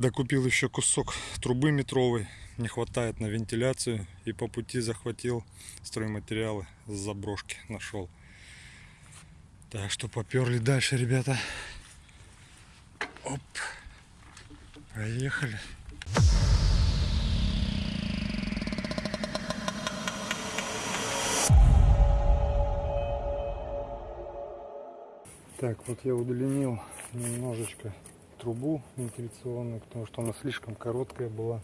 Докупил еще кусок трубы метровой. Не хватает на вентиляцию. И по пути захватил стройматериалы с заброшки. Нашел. Так что поперли дальше, ребята. Оп. Поехали. Так, вот я удлинил немножечко трубу вентиляционную, потому что она слишком короткая была.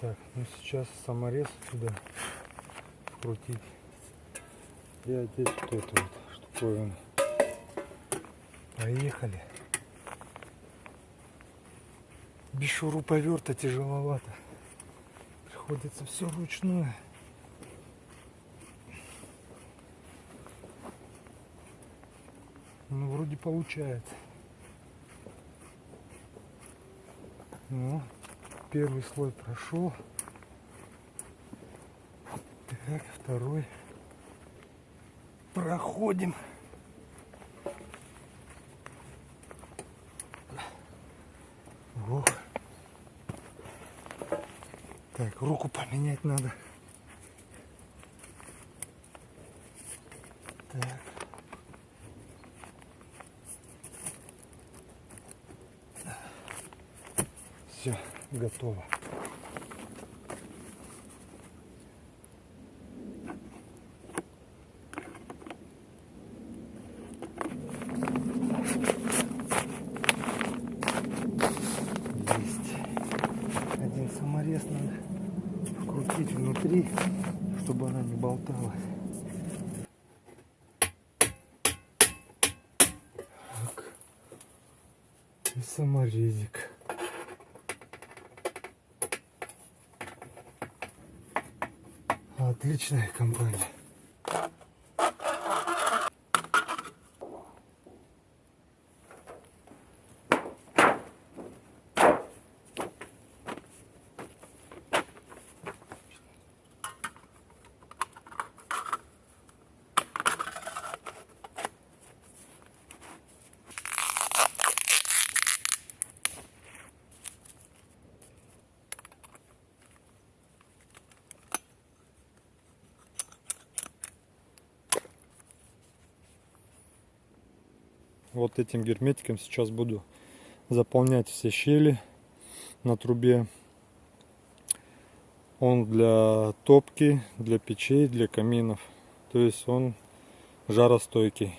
Так, ну сейчас саморез сюда вкрутить. И одеть вот эту вот штуковину. Поехали. Без шуруповерта тяжеловато. Приходится все вручную. Ну, вроде получается. Ну, первый слой прошел. Так, второй. Проходим. Ох. Так, руку поменять надо. Так. Все, готово. Есть. Один саморез надо вкрутить внутри, чтобы она не болталась. Так. И саморезик. Отличная компания. Вот этим герметиком сейчас буду заполнять все щели на трубе. Он для топки, для печей, для каминов. То есть он жаростойкий.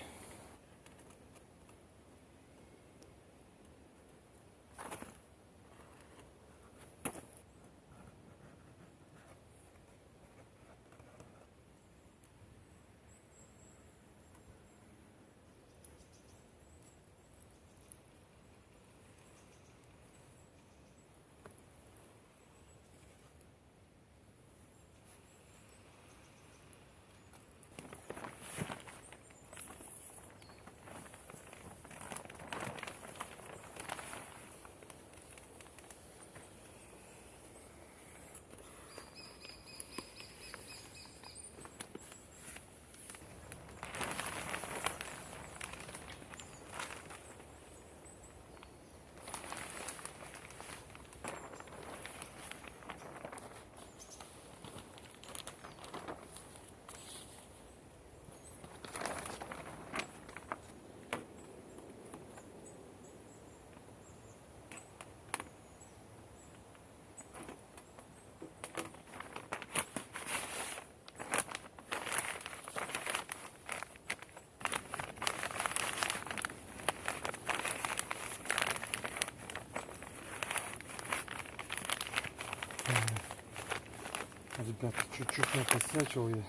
Ребята, чуть-чуть накосячил я.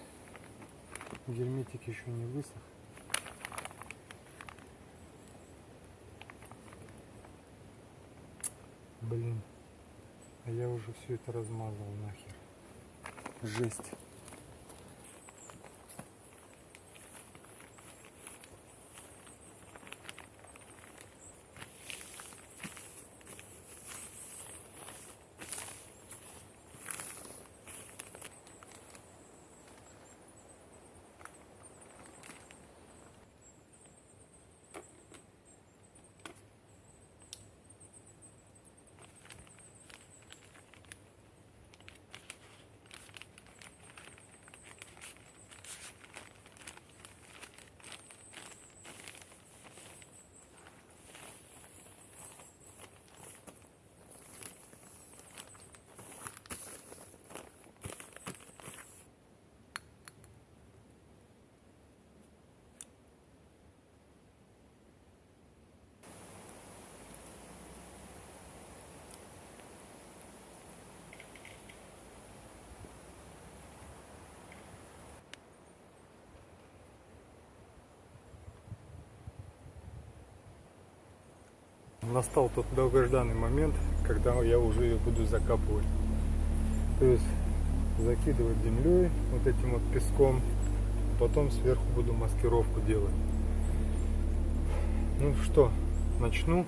Герметик еще не высох. Блин. А я уже все это размазал нахер. Жесть. Настал тот долгожданный момент, когда я уже ее буду закапывать. То есть закидывать землей, вот этим вот песком, потом сверху буду маскировку делать. Ну что, начну.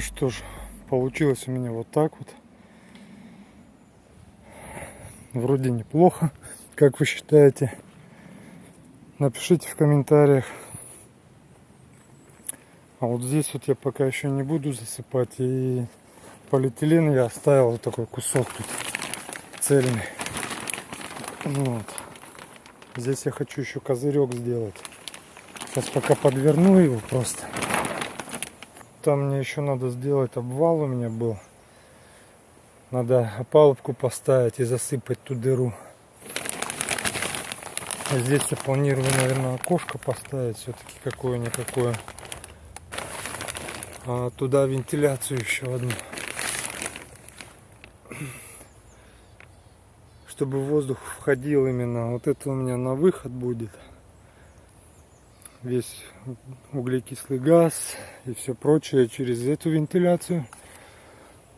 Ну что ж, получилось у меня вот так вот. Вроде неплохо, как вы считаете. Напишите в комментариях. А вот здесь вот я пока еще не буду засыпать. И полиэтилен я оставил вот такой кусок тут цельный. Вот. Здесь я хочу еще козырек сделать. Сейчас пока подверну его просто. Там мне еще надо сделать обвал у меня был. Надо опалубку поставить и засыпать ту дыру. А здесь я планирую, наверное, окошко поставить все-таки какое-никакое. А туда вентиляцию еще одну. Чтобы воздух входил именно. Вот это у меня на выход будет весь углекислый газ и все прочее через эту вентиляцию.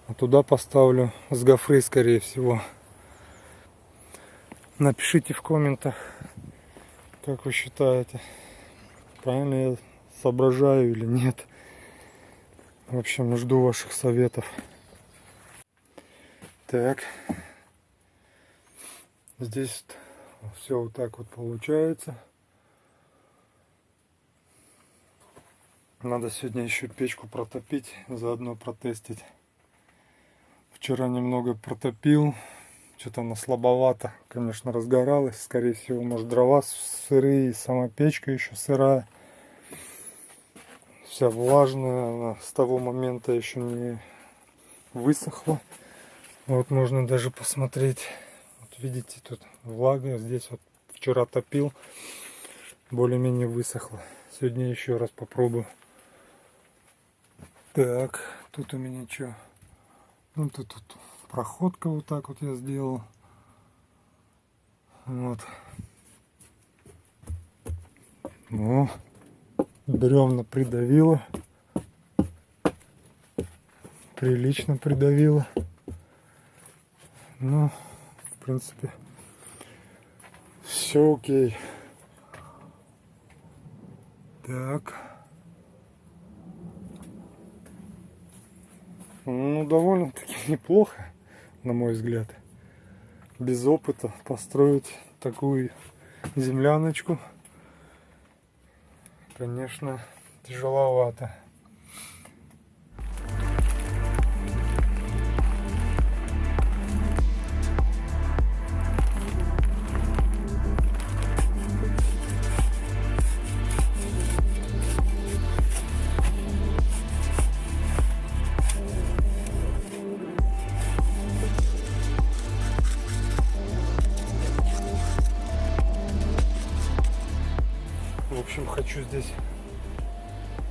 А туда поставлю с гофры, скорее всего. Напишите в комментах, как вы считаете, правильно я соображаю или нет. В общем, жду ваших советов. Так. Здесь все вот так вот получается. Надо сегодня еще печку протопить, заодно протестить. Вчера немного протопил, что-то она слабовато, конечно, разгоралась. Скорее всего, может, дрова сырые, сама печка еще сырая. Вся влажная, она с того момента еще не высохла. Вот можно даже посмотреть. Вот видите, тут влага. Здесь вот вчера топил, более-менее высохла. Сегодня еще раз попробую. Так, тут у меня что? Ну, тут, тут проходка вот так вот я сделал. Вот. Ну, бревна придавило. Прилично придавило. Ну, в принципе, все окей. Так. Ну, довольно-таки неплохо, на мой взгляд. Без опыта построить такую земляночку, конечно, тяжеловато. Хочу здесь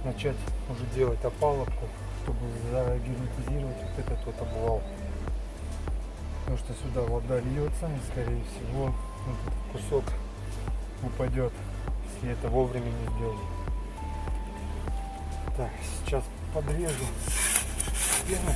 начать уже делать опалубку, чтобы загерметизировать вот этот вот обвал. Потому что сюда вода льется и скорее всего этот кусок упадет, если это вовремя не сделать. Так, сейчас подрежу стены.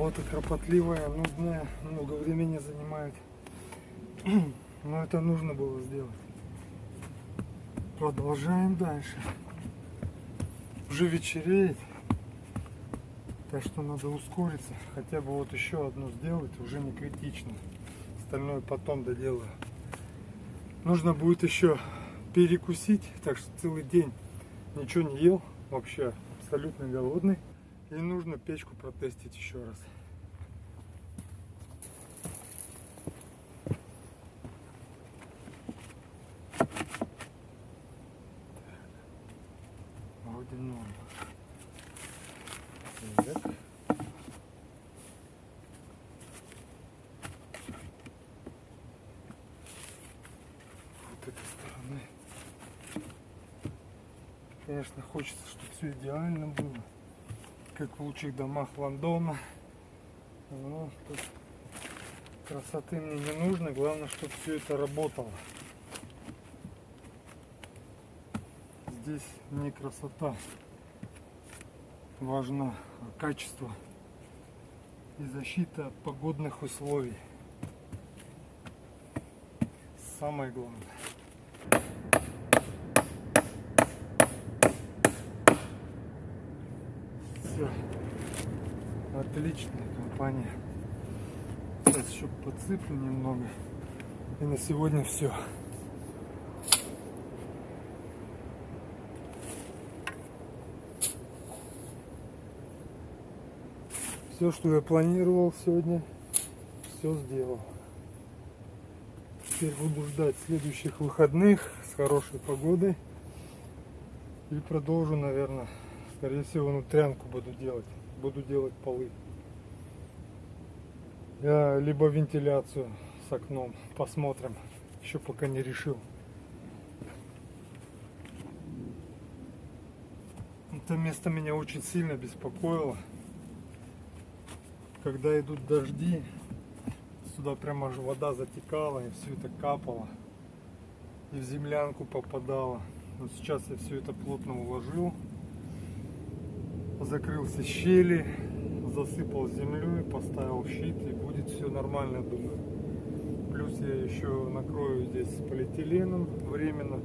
Работа кропотливая, нудная, много времени занимает. Но это нужно было сделать. Продолжаем дальше. Уже вечереет. Так что надо ускориться. Хотя бы вот еще одну сделать, уже не критично. Остальное потом доделаю. Нужно будет еще перекусить. Так что целый день ничего не ел. Вообще абсолютно голодный. И нужно печку протестить еще раз. Вроде норм. Так. Этой стороны. Конечно, хочется, чтобы все идеально было как в лучших домах Лондона. Ну, тут красоты мне не нужно, главное, чтобы все это работало. Здесь не красота важна, а качество и защита от погодных условий. Самое главное. все. Отличная компания. Сейчас еще подсыплю немного. И на сегодня все. Все, что я планировал сегодня, все сделал. Теперь буду ждать следующих выходных с хорошей погодой. И продолжу, наверное, Скорее всего, внутрянку буду делать. Буду делать полы. Я либо вентиляцию с окном. Посмотрим. Еще пока не решил. Это место меня очень сильно беспокоило. Когда идут дожди, сюда прямо аж вода затекала и все это капало. И в землянку попадало. Но сейчас я все это плотно уложил. Закрыл все щели, засыпал землей, поставил щит и будет все нормально, думаю. Плюс я еще накрою здесь полиэтиленом временно.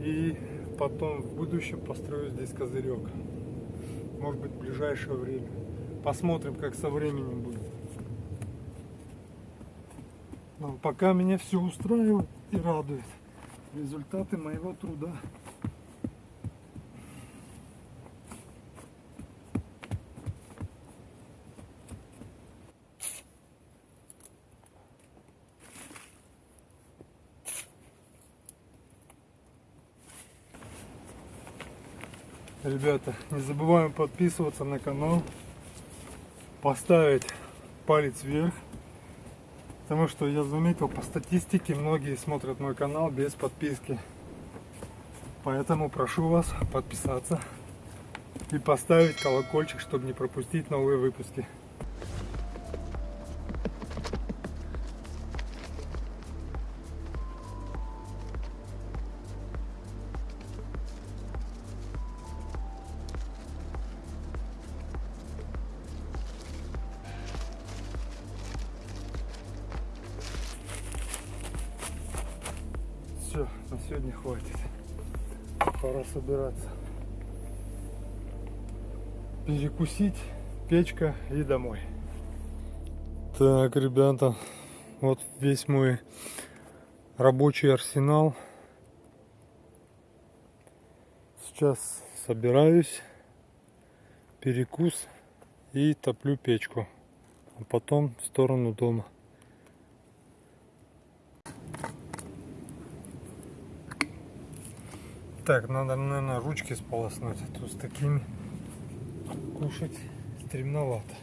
И потом в будущем построю здесь козырек. Может быть в ближайшее время. Посмотрим, как со временем будет. Но пока меня все устраивает и радует. Результаты моего труда. Ребята, не забываем подписываться на канал, поставить палец вверх, потому что я заметил по статистике, многие смотрят мой канал без подписки. Поэтому прошу вас подписаться и поставить колокольчик, чтобы не пропустить новые выпуски. Перекусить, печка и домой. Так, ребята, вот весь мой рабочий арсенал. Сейчас собираюсь, перекус и топлю печку. А потом в сторону дома. Так, надо, наверное, ручки сполоснуть. А то с такими кушать стремновато.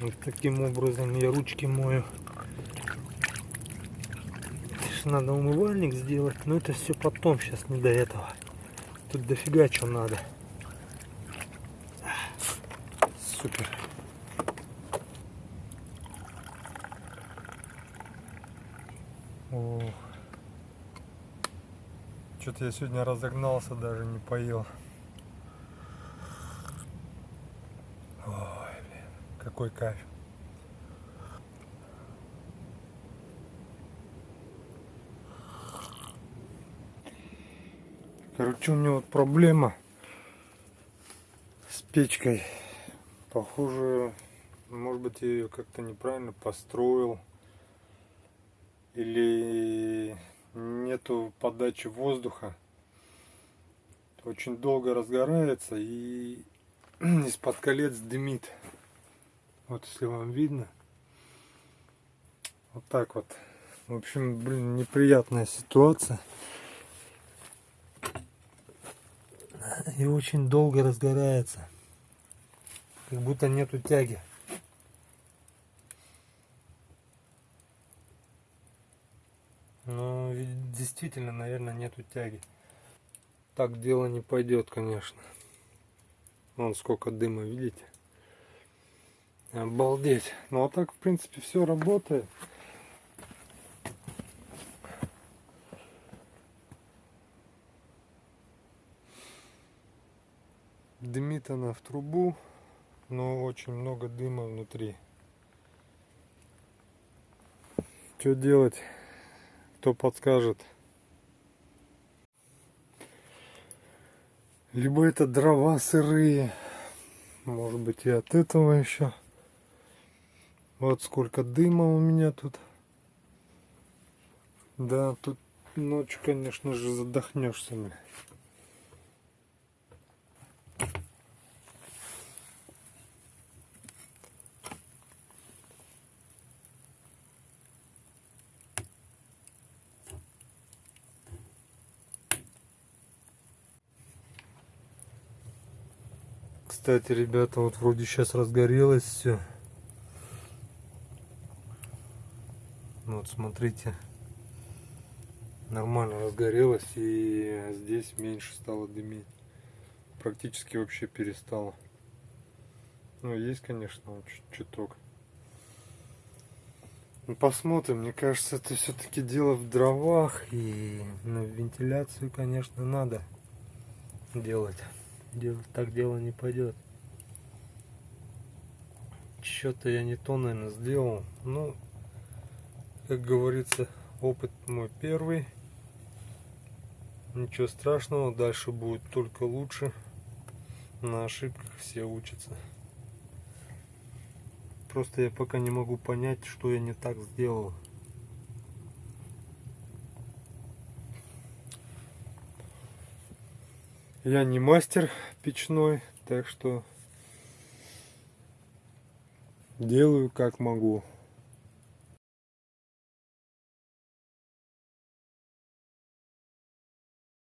Вот таким образом я ручки мою. Надо умывальник сделать, но это все потом, сейчас не до этого. Тут дофига что надо. Супер. Ох. Что-то я сегодня разогнался, даже не поел. Ой, блин, какой кайф. Короче, у меня вот проблема с печкой. Похоже, может быть, я ее как-то неправильно построил. Или нету подачи воздуха. Очень долго разгорается и из-под колец дымит. Вот если вам видно. Вот так вот. В общем, блин, неприятная ситуация. И очень долго разгорается. Как будто нету тяги. Но действительно, наверное, нету тяги. Так дело не пойдет, конечно. Вон сколько дыма, видите? Обалдеть. Ну а так, в принципе, все работает. Дымит она в трубу, но очень много дыма внутри. Что делать? Кто подскажет? Либо это дрова сырые, может быть и от этого еще. Вот сколько дыма у меня тут. Да, тут ночью, конечно же, задохнешься. Блин. Кстати, ребята, вот вроде сейчас разгорелось все. Вот смотрите, нормально разгорелось и здесь меньше стало дымить. Практически вообще перестало. Ну, есть, конечно, чуток. Ну, посмотрим. Мне кажется, это все-таки дело в дровах. И на вентиляцию, конечно, надо делать. Делать так дело не пойдет. Что-то я не то, наверное, сделал. Ну, как говорится, опыт мой первый. Ничего страшного, дальше будет только лучше. На ошибках все учатся. Просто я пока не могу понять, что я не так сделал. Я не мастер печной, так что делаю как могу.